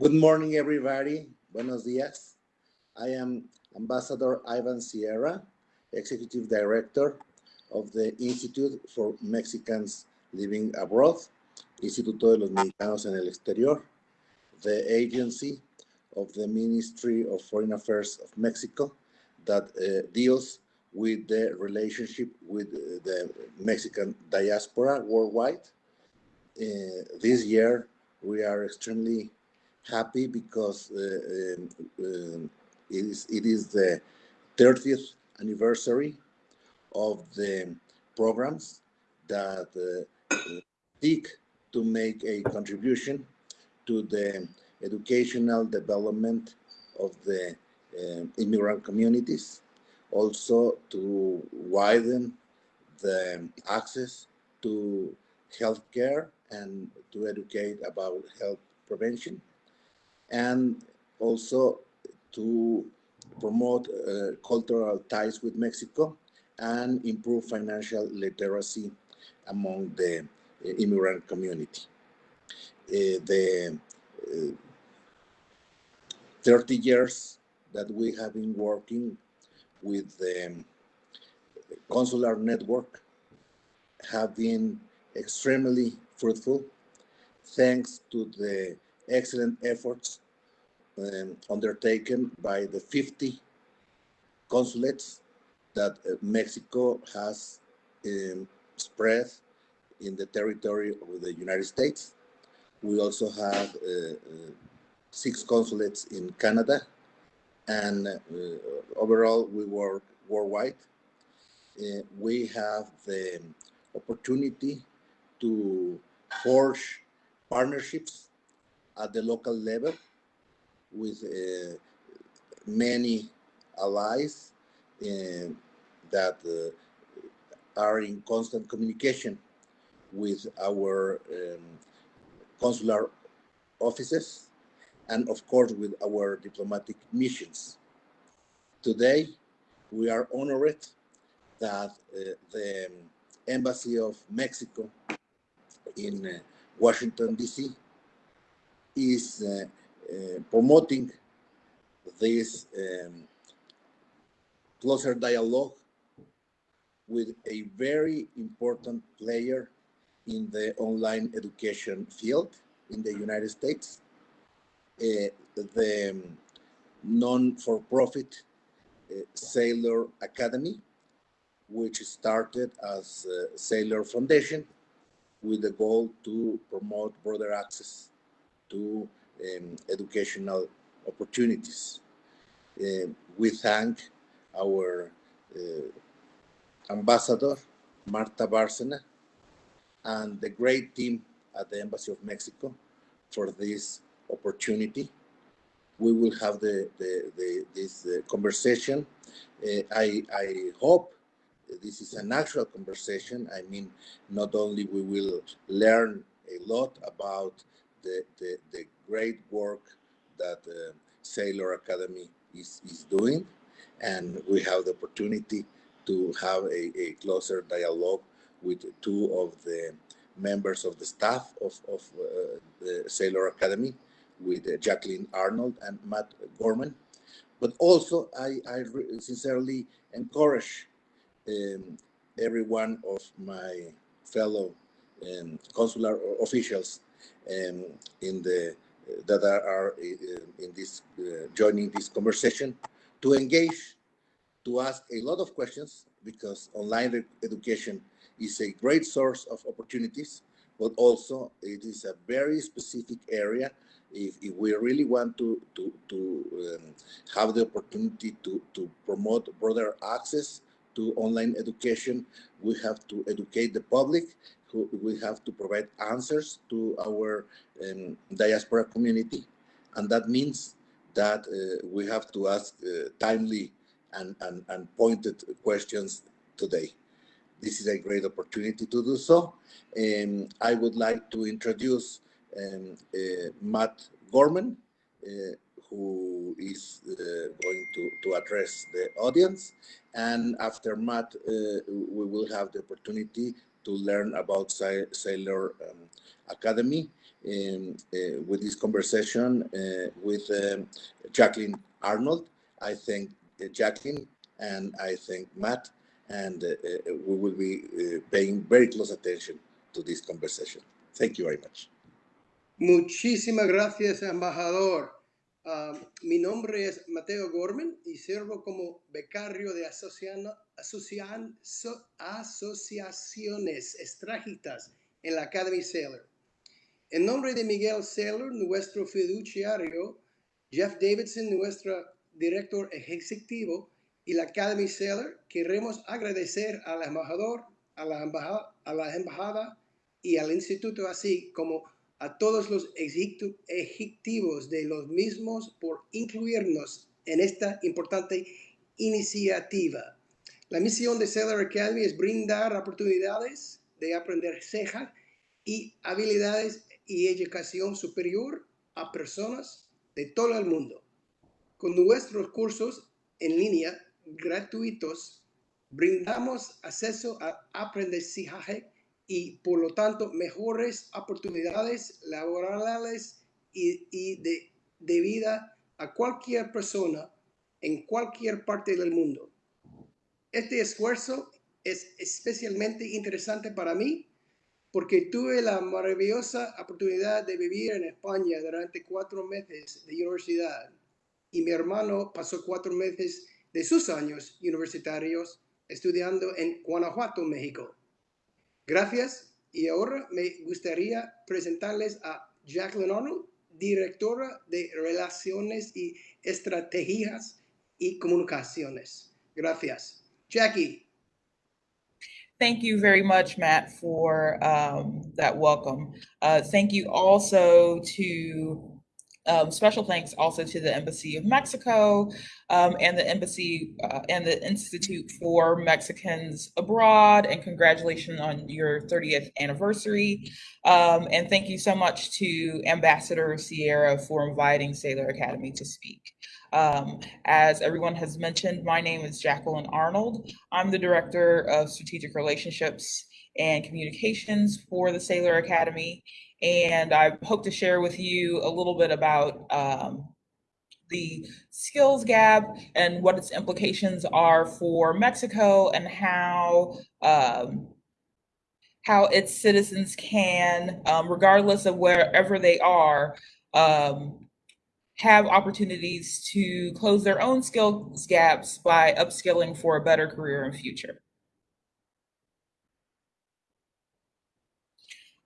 Good morning, everybody. Buenos dias. I am Ambassador Ivan Sierra, Executive Director of the Institute for Mexicans Living Abroad, Instituto de los Mexicanos en el Exterior, the agency of the Ministry of Foreign Affairs of Mexico that uh, deals with the relationship with the Mexican diaspora worldwide. Uh, this year, we are extremely happy because uh, um, um it, is, it is the 30th anniversary of the programs that uh, seek to make a contribution to the educational development of the uh, immigrant communities, also to widen the access to healthcare and to educate about health prevention, and also to promote uh, cultural ties with Mexico and improve financial literacy among the uh, immigrant community. Uh, the uh, 30 years that we have been working with the consular network have been extremely fruitful thanks to the excellent efforts um, undertaken by the 50 consulates that uh, Mexico has um, spread in the territory of the United States. We also have uh, uh, six consulates in Canada, and uh, overall we work worldwide. Uh, we have the opportunity to forge partnerships at the local level with uh, many allies uh, that are in constant communication with our um, consular offices and of course with our diplomatic missions. Today, we are honored that uh, the Embassy of Mexico in uh, Washington, D.C. is uh, uh, promoting this um, closer dialogue with a very important player in the online education field in the United States, uh, the um, non-for-profit uh, Saylor Academy, which started as Saylor Foundation with the goal to promote broader access to um, educational opportunities. Uh, we thank our uh, ambassador, Marta Bárcena, and the great team at the Embassy of Mexico for this opportunity. We will have the, the, the this uh, conversation. Uh, I, I hope this is a natural conversation. I mean, not only we will learn a lot about the, the, the great work that uh, Saylor Academy is, is doing. And we have the opportunity to have a, a closer dialogue with two of the members of the staff of, of uh, the Saylor Academy, with uh, Jacqueline Arnold and Matt Gorman. But also, I, I sincerely encourage um, every one of my fellow um, consular officials um, in the that are, are uh, in this uh, joining this conversation to engage to ask a lot of questions because online education is a great source of opportunities but also it is a very specific area. If, if we really want to to, to um, have the opportunity to, to promote broader access to online education we have to educate the public we have to provide answers to our um, diaspora community. And that means that uh, we have to ask uh, timely and, and, and pointed questions today. This is a great opportunity to do so. Um, I would like to introduce um, uh, Matt Gorman, uh, who is uh, going to, to address the audience. And after Matt, uh, we will have the opportunity to learn about Saylor um, Academy. um, uh, with this conversation uh, with um, Jacqueline Arnold. I thank uh, Jacqueline and I thank Matt, and uh, uh, we will be paying very close attention to this conversation. Thank you very much. Muchísimas gracias, embajador. Uh, mi nombre es Mateo Gorman y sirvo como becario de asociaciones estrágicas en la Academy Sailor. En nombre de Miguel Sailor, nuestro fiduciario, Jeff Davidson, nuestro director ejecutivo, y la Academy Sailor, queremos agradecer al embajador, a la embajada, a la embajada y al instituto, así como a todos los ejecutivos de los mismos por incluirnos en esta importante iniciativa. La misión de Sailor Academy es brindar oportunidades de aprender ceja y habilidades y educación superior a personas de todo el mundo. Con nuestros cursos en línea gratuitos, brindamos acceso a aprendizaje y por lo tanto mejores oportunidades laborales y, de, vida a cualquier persona en cualquier parte del mundo. Este esfuerzo es especialmente interesante para mí porque tuve la maravillosa oportunidad de vivir en España durante cuatro meses de universidad y mi hermano pasó cuatro meses de sus años universitarios estudiando en Guanajuato, México. Gracias. Y ahora me gustaría presentarles a Jacqueline Arnold, directora de Relaciones y Estrategias y Comunicaciones. Gracias. Jackie. Thank you very much, Matt, for um, that welcome. Uh, thank you also to Um, special thanks also to the Embassy of Mexico um, and the Embassy uh, and the Institute for Mexicans Abroad, and congratulations on your 30th anniversary. Um, and thank you so much to Ambassador Sierra for inviting Saylor Academy to speak. Um, as everyone has mentioned, my name is Jacqueline Arnold. I'm the Director of Strategic Relationships and Communications for the Saylor Academy and I hope to share with you a little bit about um, the skills gap and what its implications are for Mexico and how um, how its citizens can, um, regardless of wherever they are, um, have opportunities to close their own skills gaps by upskilling for a better career and future.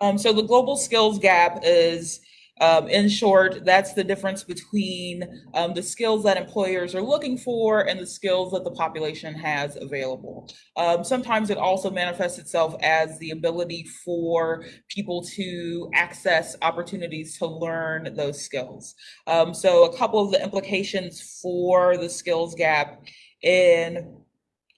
Um, so the global skills gap is, um, in short, that's the difference between um, the skills that employers are looking for and the skills that the population has available. Um, sometimes it also manifests itself as the ability for people to access opportunities to learn those skills. Um, so a couple of the implications for the skills gap in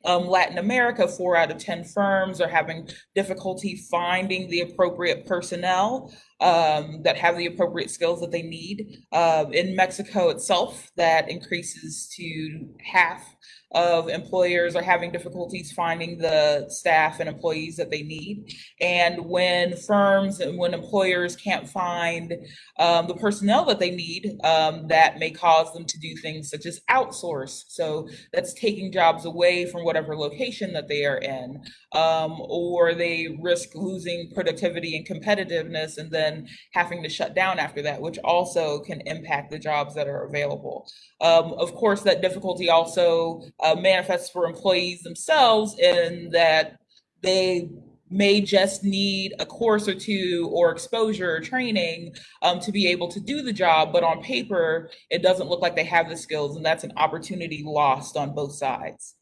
um, Latin America, four out of 10 firms are having difficulty finding the appropriate personnel um, that have the appropriate skills that they need. Uh, in Mexico itself, that increases to half of employers are having difficulties finding the staff and employees that they need. And when firms and when employers can't find um, the personnel that they need, um, that may cause them to do things such as outsource. So that's taking jobs away from whatever location that they are in, um, or they risk losing productivity and competitiveness and then having to shut down after that, which also can impact the jobs that are available. Um, of course, that difficulty also uh, manifests for employees themselves in that they may just need a course or two or exposure or training um, to be able to do the job, but on paper, it doesn't look like they have the skills, and that's an opportunity lost on both sides.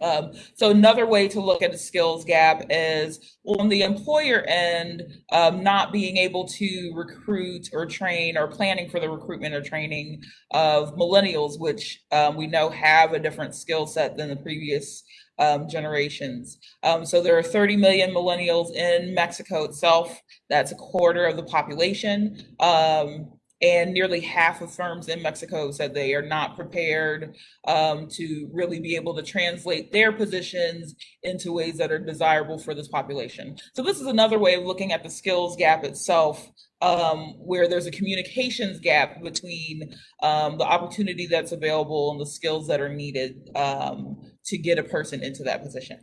Um, so another way to look at a skills gap is on the employer end, um, not being able to recruit or train or planning for the recruitment or training of millennials, which um, we know have a different skill set than the previous um, generations. Um, so there are 30 million millennials in Mexico itself. That's a quarter of the population. And nearly half of firms in Mexico said they are not prepared um, to really be able to translate their positions into ways that are desirable for this population. So this is another way of looking at the skills gap itself, um, where there's a communications gap between um, the opportunity that's available and the skills that are needed um, to get a person into that position.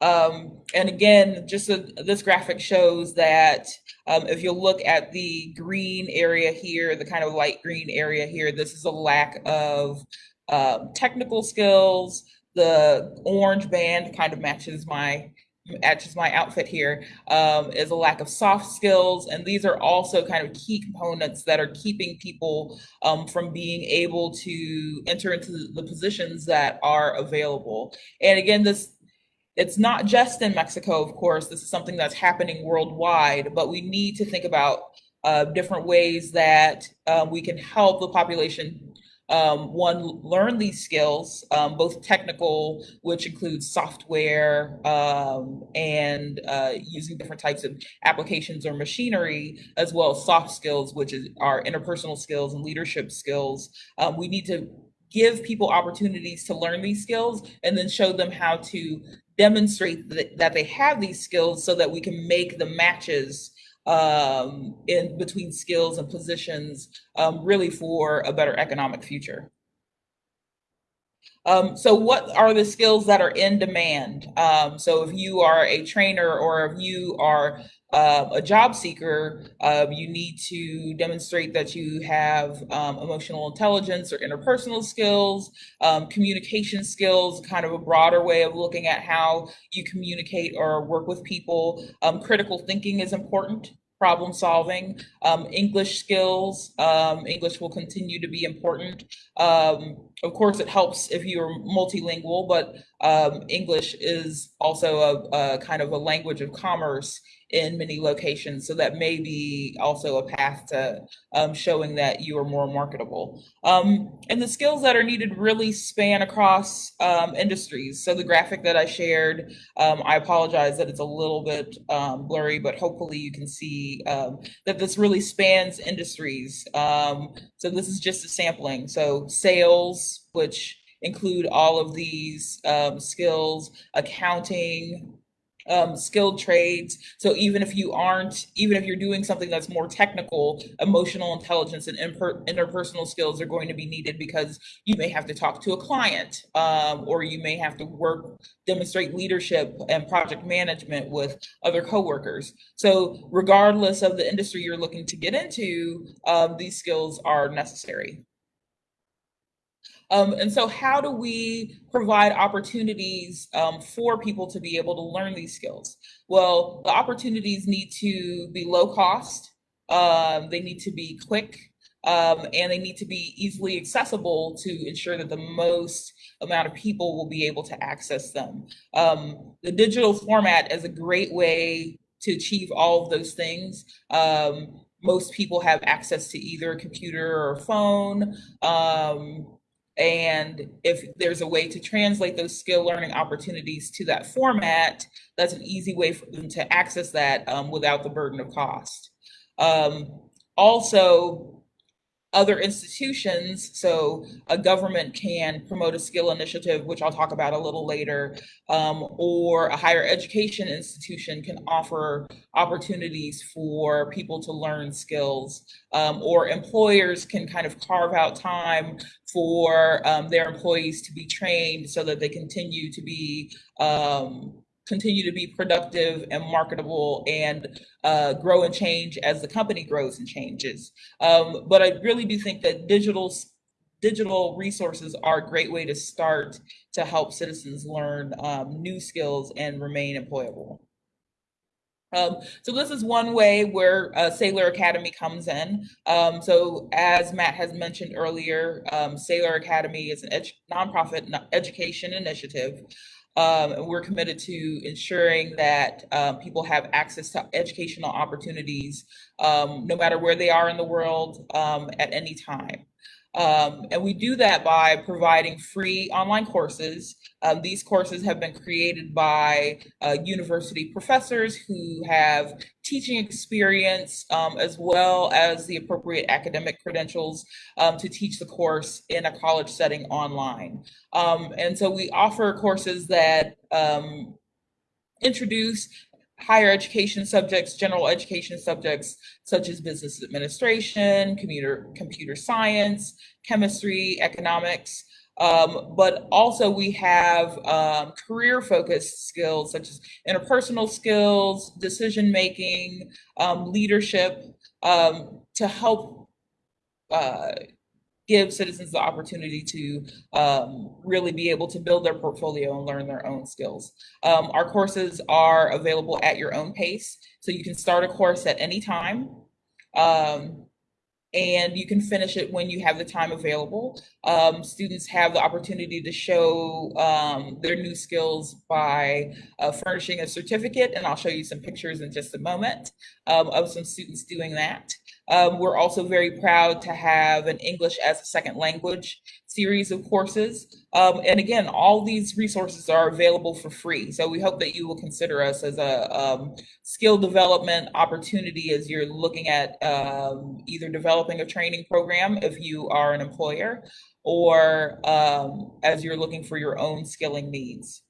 Um, and again, just a, this graphic shows that um, if you look at the green area here, the kind of light green area here, this is a lack of uh, technical skills. The orange band kind of matches my matches my outfit here um, is a lack of soft skills. And these are also kind of key components that are keeping people um, from being able to enter into the positions that are available. And again, this it's not just in Mexico, of course, this is something that's happening worldwide, but we need to think about uh, different ways that um, we can help the population um, one learn these skills, um, both technical, which includes software um, and uh, using different types of applications or machinery, as well as soft skills, which is our interpersonal skills and leadership skills. Um, we need to give people opportunities to learn these skills and then show them how to demonstrate that, that they have these skills so that we can make the matches um, in between skills and positions um, really for a better economic future. Um, so what are the skills that are in demand? Um, so if you are a trainer or if you are uh, a job seeker, uh, you need to demonstrate that you have um, emotional intelligence or interpersonal skills, um, communication skills, kind of a broader way of looking at how you communicate or work with people. Um, critical thinking is important problem solving, um, English skills. Um, English will continue to be important. Um, of course, it helps if you're multilingual, but um, English is also a, a, kind of a language of commerce in many locations. So that may be also a path to um, showing that you are more marketable. Um, and the skills that are needed really span across industries. So the graphic that I shared, I apologize that it's a little bit blurry, but hopefully you can see um, that this really spans industries. Um, so this is just a sampling. So sales, which include all of these skills, accounting, um, skilled trades. So even if you aren't, even if you're doing something that's more technical, emotional intelligence and interpersonal skills are going to be needed because you may have to talk to a client um, or you may have to work, demonstrate leadership and project management with other coworkers. So regardless of the industry you're looking to get into, um, these skills are necessary. Um, and so how do we provide opportunities um, for people to be able to learn these skills? Well, the opportunities need to be low cost, um, they need to be quick, um, and they need to be easily accessible to ensure that the most amount of people will be able to access them. Um, the digital format is a great way to achieve all of those things. Um, most people have access to either a computer or a phone. Um, and if there's a way to translate those skill learning opportunities to that format, that's an easy way for them to access that um, without the burden of cost. Um, also, other institutions, so a government can promote a skill initiative, which I'll talk about a little later, um, or a higher education institution can offer opportunities for people to learn skills, um, or employers can kind of carve out time for um, their employees to be trained so that they continue to be um, continue to be productive and marketable and uh, grow and change as the company grows and changes. Um, but I really do think that digital digital resources are a great way to start to help citizens learn um, new skills and remain employable. Um, so this is one way where uh, Saylor Academy comes in. Um, so as Matt has mentioned earlier, um, Saylor Academy is a ed nonprofit education initiative um, and we're committed to ensuring that um, people have access to educational opportunities, um, no matter where they are in the world um, at any time. Um, and we do that by providing free online courses. Um, these courses have been created by uh, university professors who have teaching experience um, as well as the appropriate academic credentials um, to teach the course in a college setting online. Um, and so we offer courses that um, introduce higher education subjects, general education subjects such as business administration, computer, computer science, chemistry, economics. Um, but also we have um, career focused skills such as interpersonal skills, decision making, um, leadership um, to help uh, give citizens the opportunity to um, really be able to build their portfolio and learn their own skills. Um, our courses are available at your own pace, so you can start a course at any time. Um, and you can finish it when you have the time available. Um, students have the opportunity to show um, their new skills by uh, furnishing a certificate, and I'll show you some pictures in just a moment um, of some students doing that. Um, we're also very proud to have an English as a second language series of courses. Um, and again, all these resources are available for free. So we hope that you will consider us as a um, skill development opportunity as you're looking at um, either developing a training program if you are an employer or um, as you're looking for your own skilling needs.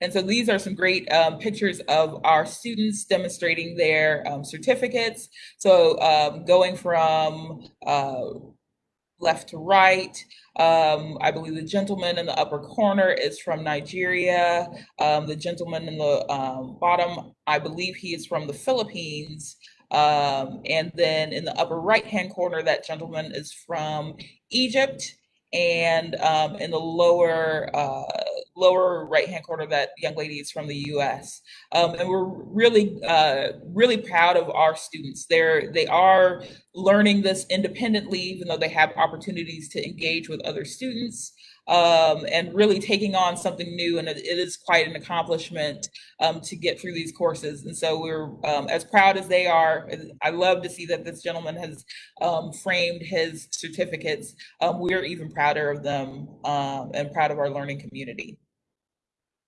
And so these are some great um, pictures of our students demonstrating their um, certificates. So um, going from uh, left to right, um, I believe the gentleman in the upper corner is from Nigeria. Um, the gentleman in the um, bottom, I believe he is from the Philippines. and then in the upper right-hand corner, that gentleman is from Egypt and in the lower uh, lower right hand corner that young lady is from the US um, and we're really uh, really proud of our students they're they are learning this independently even though they have opportunities to engage with other students um, and really taking on something new. And it, is quite an accomplishment um, to get through these courses. And so we're um, as proud as they are. I love to see that this gentleman has um, framed his certificates. Um, we're even prouder of them um, and proud of our learning community.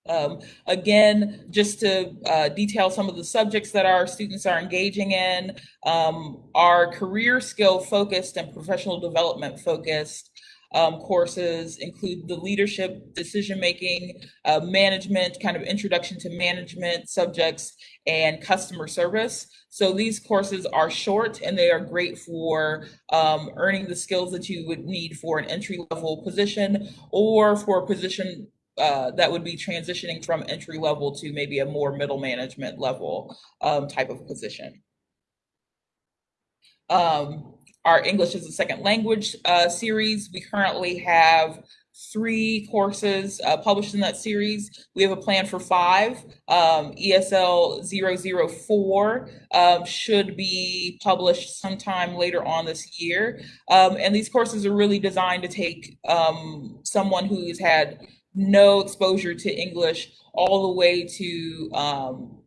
Um, again, just to uh, detail some of the subjects that our students are engaging in, um, our career skill focused and professional development focused um, courses include the leadership, decision making, uh, management, kind of introduction to management subjects, and customer service. So these courses are short and they are great for um, earning the skills that you would need for an entry level position or for a position uh, that would be transitioning from entry level to maybe a more middle management level um, type of position. Um, our English as a second language uh, series. We currently have three courses uh, published in that series. We have a plan for five. Um, ESL 004 um, should be published sometime later on this year. Um, and these courses are really designed to take um, someone who's had no exposure to English all the way to um,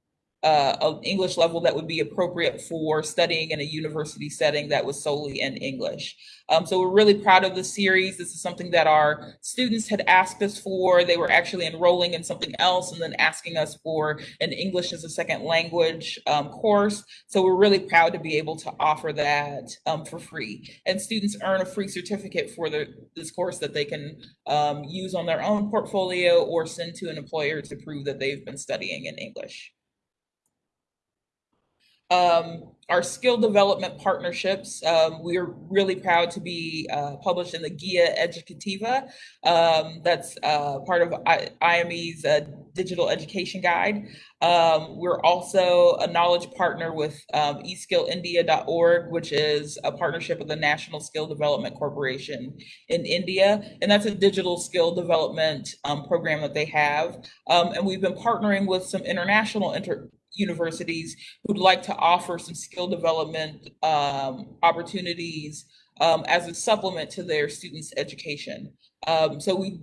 uh, an English level that would be appropriate for studying in a university setting that was solely in English. Um, so we're really proud of the series. This is something that our students had asked us for. They were actually enrolling in something else and then asking us for an English as a second language um, course. So we're really proud to be able to offer that um, for free. And students earn a free certificate for this course that they can um, use on their own portfolio or send to an employer to prove that they've been studying in English. Um, our skill development partnerships, um, we're really proud to be uh, published in the Guia Educativa. Um, that's uh, part of I IME's uh, digital education guide. Um, we're also a knowledge partner with um, eskillindia.org, which is a partnership with the National Skill Development Corporation in India. And that's a digital skill development um, program that they have. And we've been partnering with some international inter universities who'd like to offer some skill development um, opportunities um, as a supplement to their students' education. Um, so we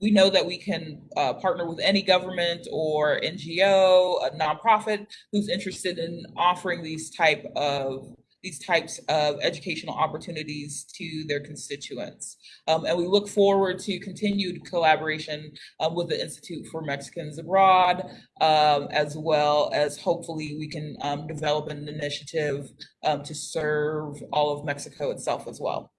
we know that we can uh, partner with any government or NGO, a nonprofit who's interested in offering these type of these types of educational opportunities to their constituents. Um, and we look forward to continued collaboration um, with the Institute for Mexicans Abroad, um, as well as hopefully we can um, develop an initiative um, to serve all of Mexico itself as well.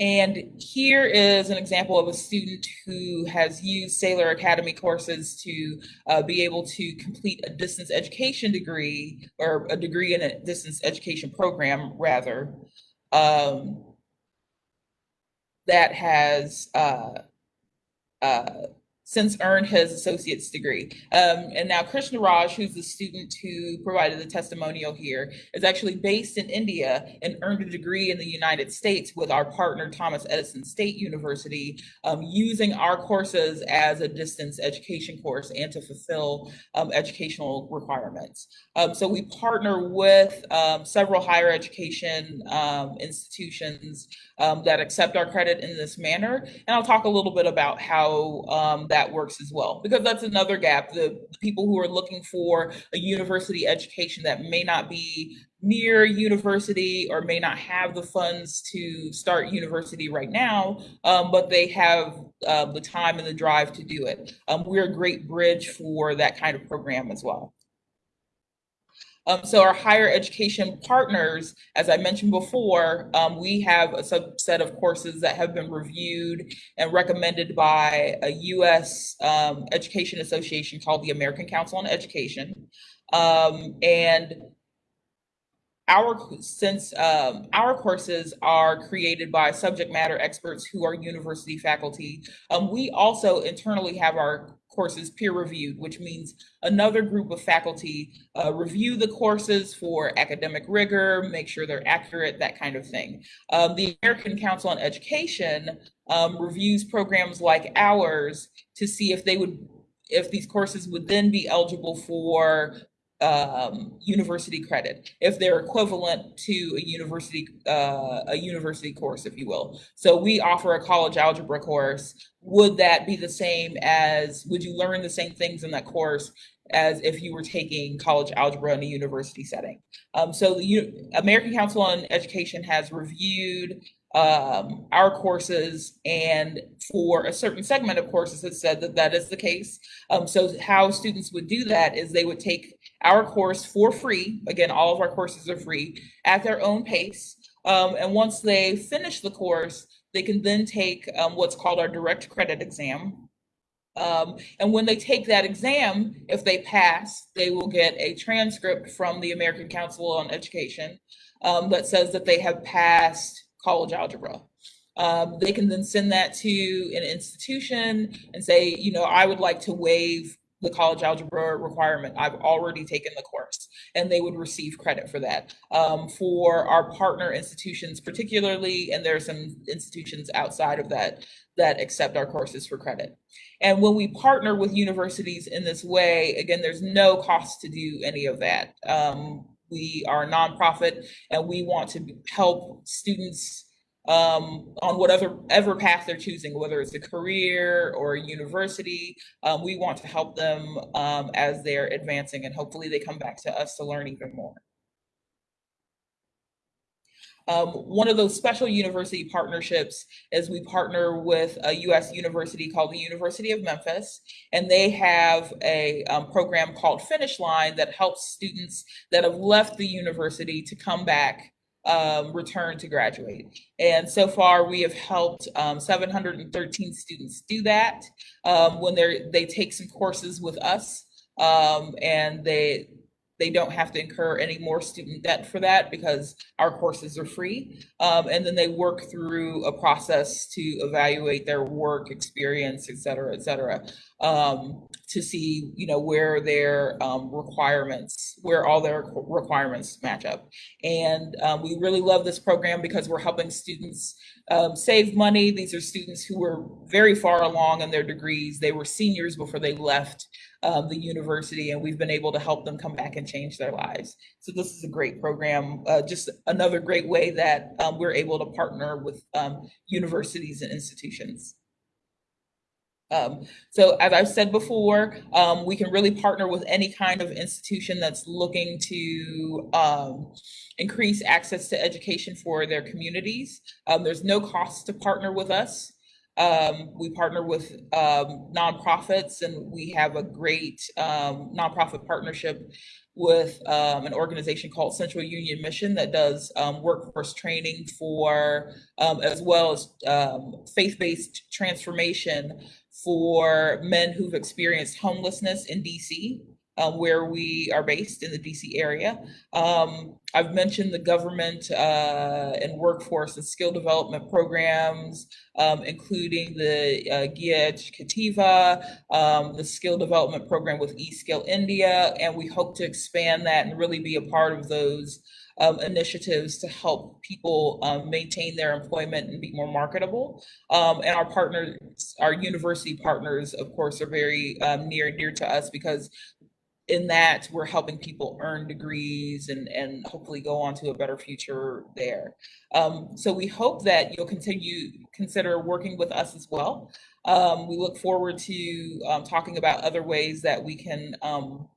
And here is an example of a student who has used Saylor Academy courses to uh, be able to complete a distance education degree or a degree in a distance education program rather um, that has uh, uh, since earned his associate's degree. Um, and now Krishna Raj, who's the student who provided the testimonial here, is actually based in India and earned a degree in the United States with our partner Thomas Edison State University, um, using our courses as a distance education course and to fulfill um, educational requirements. Um, so we partner with um, several higher education um, institutions that accept our credit in this manner. And I'll talk a little bit about how that that works as well, because that's another gap. The people who are looking for a university education that may not be near university or may not have the funds to start university right now, um, but they have uh, the time and the drive to do it. Um, we're a great bridge for that kind of program as well. Um, so our higher education partners, as I mentioned before, um, we have a subset of courses that have been reviewed and recommended by a U.S. Um, education association called the American Council on Education. Um, and our since um, our courses are created by subject matter experts who are university faculty, um, we also internally have our courses peer reviewed, which means another group of faculty uh, review the courses for academic rigor, make sure they're accurate, that kind of thing. Um, the American Council on Education um, reviews programs like ours to see if they would if these courses would then be eligible for um, university credit if they're equivalent to a university uh, a university course, if you will. So we offer a college algebra course. Would that be the same as? Would you learn the same things in that course as if you were taking college algebra in a university setting? Um, so the U American Council on Education has reviewed um, our courses and for a certain segment of courses it said that that is the case. Um, so how students would do that is they would take our course for free. Again, all of our courses are free at their own pace. Um, and once they finish the course, they can then take um, what's called our direct credit exam. Um, and when they take that exam, if they pass, they will get a transcript from the American Council on Education um, that says that they have passed college algebra. Um, they can then send that to an institution and say, you know, I would like to waive the college algebra requirement. I've already taken the course and they would receive credit for that. Um, for our partner institutions particularly, and there are some institutions outside of that that accept our courses for credit. And when we partner with universities in this way, again, there's no cost to do any of that. Um, we are a nonprofit and we want to help students um, on whatever ever path they're choosing, whether it's a career or a university. Um, we want to help them um, as they're advancing and hopefully they come back to us to learn even more. Um, one of those special university partnerships is we partner with a U.S. university called the University of Memphis, and they have a um, program called Finish Line that helps students that have left the university to come back um, return to graduate. And so far, we have helped um, 713 students do that um, when they they take some courses with us, um, and they they don't have to incur any more student debt for that because our courses are free. Um, and then they work through a process to evaluate their work experience, et cetera, et cetera, um, to see, you know, where their um, requirements, where all their requirements match up. And um, we really love this program because we're helping students um, save money. These are students who were very far along in their degrees. They were seniors before they left the university and we've been able to help them come back and change their lives. So this is a great program, uh, just another great way that um, we're able to partner with um, universities and institutions. Um, so as I've said before, um, we can really partner with any kind of institution that's looking to um, increase access to education for their communities. Um, there's no cost to partner with us. Um, we partner with um, nonprofits and we have a great um, nonprofit partnership with um, an organization called Central Union Mission that does um, workforce training for, um, as well as faith-based transformation for men who've experienced homelessness in DC um, where we are based in the DC area. Um, I've mentioned the government uh, and workforce and skill development programs, um, including the uh, Educativa, um, the skill development program with eSkill India, and we hope to expand that and really be a part of those um, initiatives to help people um, maintain their employment and be more marketable. Um, and our partners, our university partners, of course, are very um, near and dear to us because in that we're helping people earn degrees and, and hopefully go on to a better future there. Um, so we hope that you'll continue consider working with us as well. Um, we look forward to um, talking about other ways that we can um,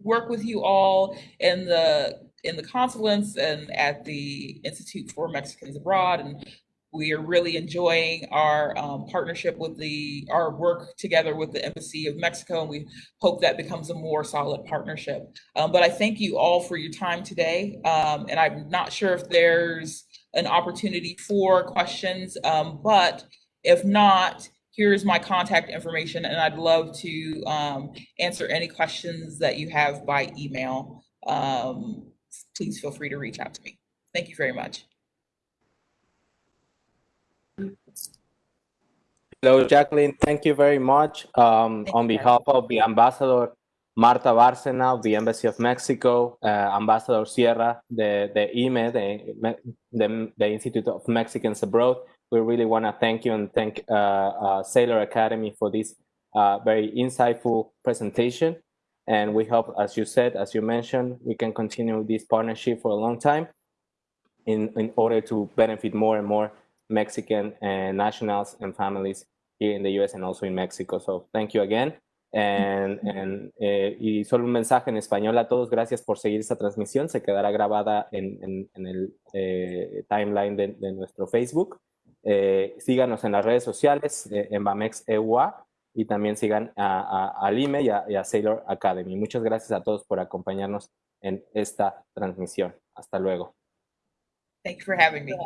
work with you all in the in the consulates and at the Institute for Mexicans Abroad and we are really enjoying our um, partnership with the, our work together with the Embassy of Mexico, and we hope that becomes a more solid partnership. Um, but I thank you all for your time today, um, and I'm not sure if there's an opportunity for questions, um, but if not, here's my contact information, and I'd love to um, answer any questions that you have by email. Um, please feel free to reach out to me. Thank you very much. Hello, Jacqueline. Thank you very much. Um, on behalf of the Ambassador Marta Bárcena of the Embassy of Mexico, uh, Ambassador Sierra, the, the IME, the, the, the, Institute of Mexicans Abroad, we really want to thank you and thank uh, uh, Saylor Academy for this uh, very insightful presentation. And we hope, as you said, as you mentioned, we can continue this partnership for a long time in, in order to benefit more and more Mexican and nationals and families here in the US and also in Mexico. So thank you again. And, and eh, y solo un mensaje en español a todos. Gracias por seguir esta transmisión. Se quedará grabada en, en, en el eh, timeline de, de, nuestro Facebook. Eh, síganos en las redes sociales, en Bamex EUA, y también sigan a, a, al IME y a, y a Sailor Academy. Muchas gracias a todos por acompañarnos en esta transmisión. Hasta luego. Thank you for having me.